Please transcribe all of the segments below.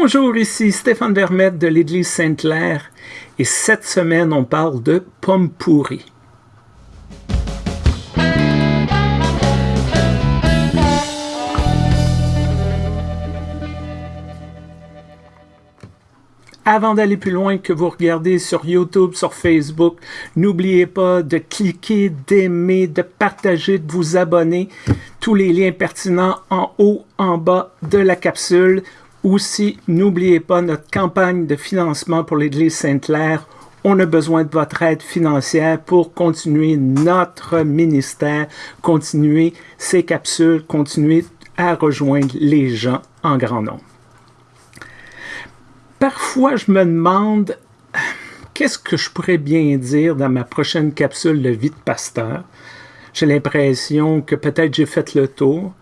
Bonjour, ici Stéphane Vermette de l'Église Sainte-Claire et cette semaine on parle de pommes pourries. Avant d'aller plus loin, que vous regardez sur YouTube, sur Facebook, n'oubliez pas de cliquer, d'aimer, de partager, de vous abonner. Tous les liens pertinents en haut, en bas de la capsule. Aussi, n'oubliez pas notre campagne de financement pour l'Église Sainte-Claire. On a besoin de votre aide financière pour continuer notre ministère, continuer ces capsules, continuer à rejoindre les gens en grand nombre. Parfois, je me demande qu'est-ce que je pourrais bien dire dans ma prochaine capsule de vie de pasteur? J'ai l'impression que peut-être j'ai fait le tour.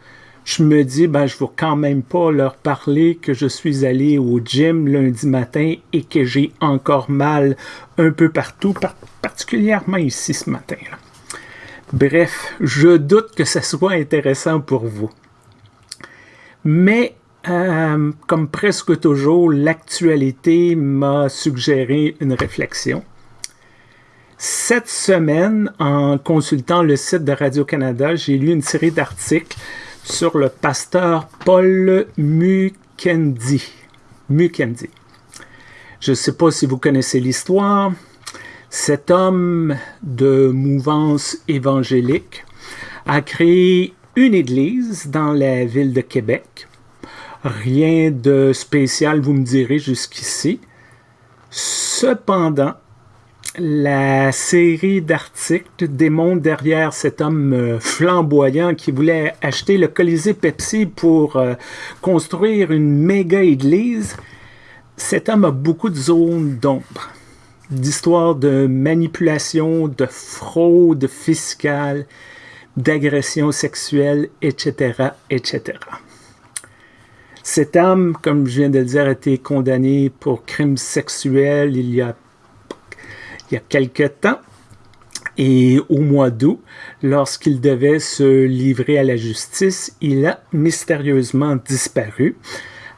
Je me dis, ben, je ne vais quand même pas leur parler que je suis allé au gym lundi matin et que j'ai encore mal un peu partout, particulièrement ici ce matin. Bref, je doute que ce soit intéressant pour vous. Mais euh, comme presque toujours, l'actualité m'a suggéré une réflexion. Cette semaine, en consultant le site de Radio-Canada, j'ai lu une série d'articles sur le pasteur Paul Mukendi. Mukendi. Je ne sais pas si vous connaissez l'histoire. Cet homme de mouvance évangélique a créé une église dans la ville de Québec Rien de spécial, vous me direz, jusqu'ici. Cependant, la série d'articles démontre derrière cet homme euh, flamboyant qui voulait acheter le Colisée Pepsi pour euh, construire une méga église. Cet homme a beaucoup de zones d'ombre, d'histoires de manipulation, de fraude fiscale, d'agression sexuelle, etc., etc. Cet homme, comme je viens de le dire, a été condamné pour crimes sexuels il y a, il y a quelque temps. Et au mois d'août, lorsqu'il devait se livrer à la justice, il a mystérieusement disparu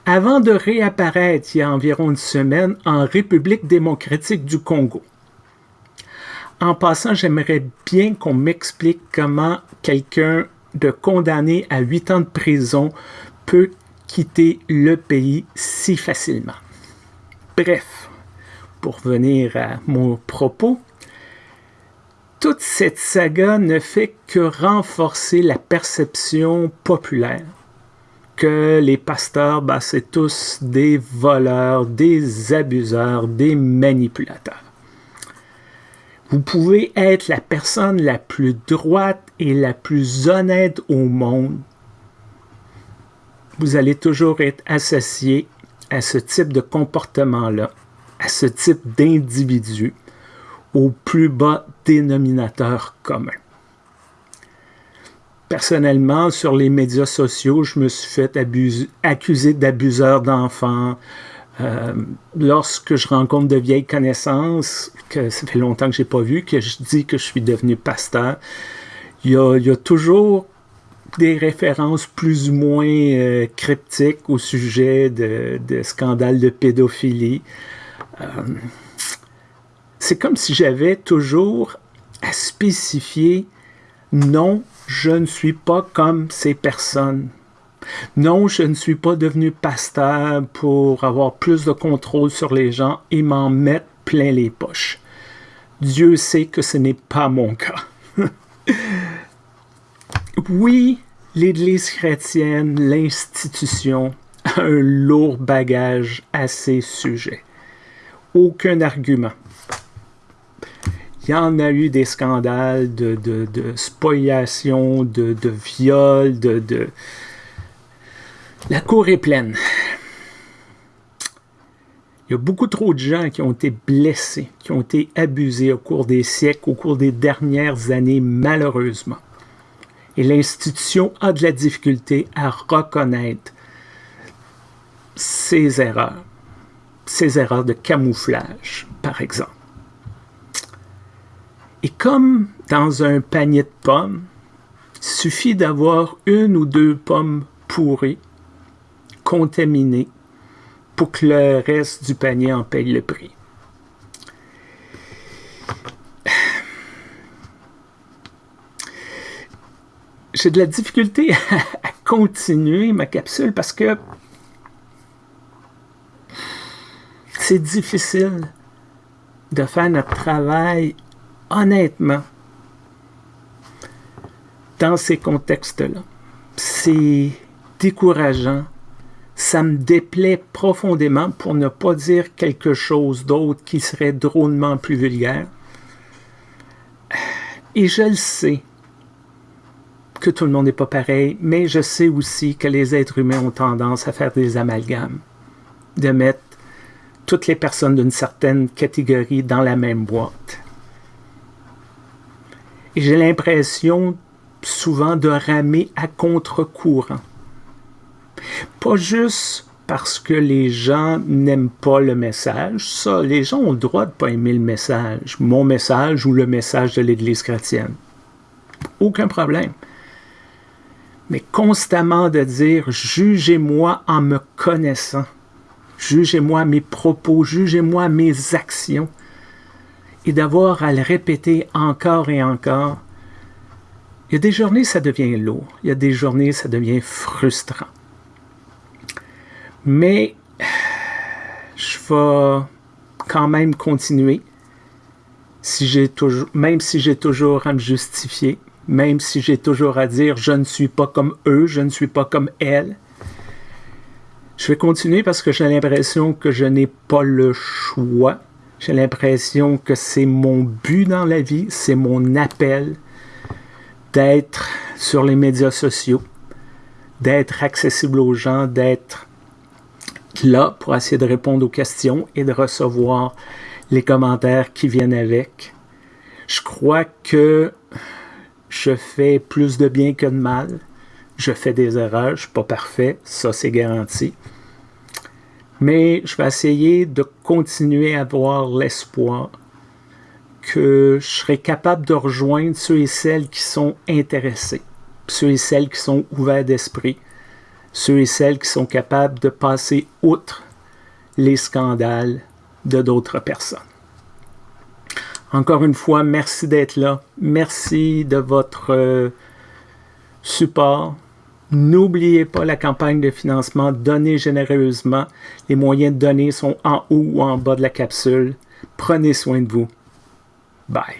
avant de réapparaître il y a environ une semaine en République démocratique du Congo. En passant, j'aimerais bien qu'on m'explique comment quelqu'un de condamné à huit ans de prison peut quitter le pays si facilement. Bref, pour venir à mon propos, toute cette saga ne fait que renforcer la perception populaire que les pasteurs, ben, c'est tous des voleurs, des abuseurs, des manipulateurs. Vous pouvez être la personne la plus droite et la plus honnête au monde, vous allez toujours être associé à ce type de comportement-là, ce type d'individu, au plus bas dénominateur commun. Personnellement, sur les médias sociaux, je me suis fait accuser d'abuseur d'enfants. Euh, lorsque je rencontre de vieilles connaissances, que ça fait longtemps que je n'ai pas vu, que je dis que je suis devenu pasteur, il y a toujours des références plus ou moins euh, cryptiques au sujet de, scandales de pédophilie. Euh, c'est comme si j'avais toujours à spécifier non, je ne suis pas comme ces personnes. Non, je ne suis pas devenu pasteur pour avoir plus de contrôle sur les gens et m'en mettre plein les poches. Dieu sait que ce n'est pas mon cas. oui, l'Église chrétienne, l'institution, a un lourd bagage à ces sujets. Aucun argument. Il y en a eu des scandales de, de, de spoliation, de, de viol, de, de... La cour est pleine. Il y a beaucoup trop de gens qui ont été blessés, qui ont été abusés au cours des siècles, au cours des dernières années, malheureusement. Et l'institution a de la difficulté à reconnaître ses erreurs, ses erreurs de camouflage, par exemple. Et comme dans un panier de pommes, il suffit d'avoir une ou deux pommes pourries, contaminées, pour que le reste du panier en paye le prix. J'ai de la difficulté à continuer ma capsule parce que c'est difficile de faire notre travail honnêtement dans ces contextes-là. C'est décourageant. Ça me déplaît profondément pour ne pas dire quelque chose d'autre qui serait drôlement plus vulgaire. Et je le sais que tout le monde n'est pas pareil, mais je sais aussi que les êtres humains ont tendance à faire des amalgames, de mettre toutes les personnes d'une certaine catégorie dans la même boîte. Et j'ai l'impression souvent de ramer à contre-courant. Pas juste parce que les gens n'aiment pas le message. Ça, les gens ont le droit de ne pas aimer le message, mon message ou le message de l'Église chrétienne. Aucun problème. Mais constamment de dire jugez-moi en me connaissant, jugez-moi mes propos, jugez-moi mes actions, et d'avoir à le répéter encore et encore, il y a des journées, ça devient lourd. Il y a des journées, ça devient frustrant. Mais je vais quand même continuer, même si j'ai toujours à me justifier, même si j'ai toujours à dire je ne suis pas comme eux, je ne suis pas comme elles. Je vais continuer parce que j'ai l'impression que je n'ai pas le choix. J'ai l'impression que c'est mon but dans la vie, c'est mon appel d'être sur les médias sociaux, d'être accessible aux gens, d'être là pour essayer de répondre aux questions et de recevoir les commentaires qui viennent avec. Je crois que je fais plus de bien que de mal. Je fais des erreurs, je suis pas parfait, ça c'est garanti. Mais je vais essayer de continuer à avoir l'espoir que je serai capable de rejoindre ceux et celles qui sont intéressés, ceux et celles qui sont ouverts d'esprit, ceux et celles qui sont capables de passer outre les scandales de d'autres personnes. Encore une fois, merci d'être là. Merci de votre euh, support. N'oubliez pas la campagne de financement. Donnez généreusement. Les moyens de donner sont en haut ou en bas de la capsule. Prenez soin de vous. Bye.